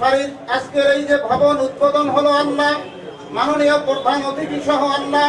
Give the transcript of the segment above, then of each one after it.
ফারিদ, আজকের এই যে ভবন উদ্বোধন হলো আল্লাহ, মাননীয় প্রধান অতিথি সহ আল্লাহ।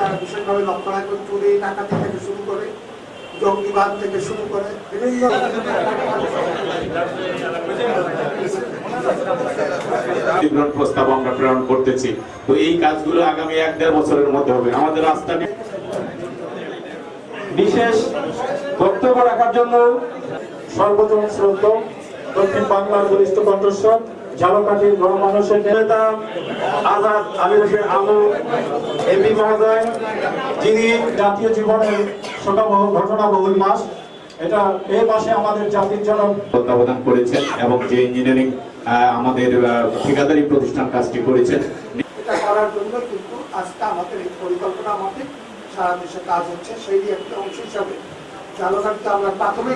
তারা বিশেষভাবে লক্ষ্য রাখবেন চুরি, ডাকাতি থেকে শুরু করে জঙ্গিবাদ থেকে শুরু করে বিভিন্ন প্রস্তাব আমরা প্রেরণ করতেছি। তো এই কাজগুলো আগামী এক দেড় বছরের মধ্যে হবে। আমাদের রাস্তা বিশেষ বক্তব্য রাখার জন্য সর্বজন শ্রদ্ধ দক্ষিণ বাংলার বরিষ্ঠ কণ্ঠস্বর, ঝালকাঠির নেতা, আজাদ আলী আলু এমপি মহোদয় যিনি জাতীয় জীবনের শোকাবহ ঘটনাবহুল মাস এটা এই মাসে আমাদের জাতির জন্য তত্ত্বাবধান করেছেন এবং যে ইঞ্জিনিয়ারিং আমাদের আহ, ঠিকাদারি প্রতিষ্ঠান কাজটি করেছেন। এটা করার জন্য কিন্তু আজকে আমাদের এই পরিকল্পনা আমাদের সারা দেশে কাজ হচ্ছে সেই একটা অংশ হিসাবে। জালঘাটতে আমরা প্রাথমিক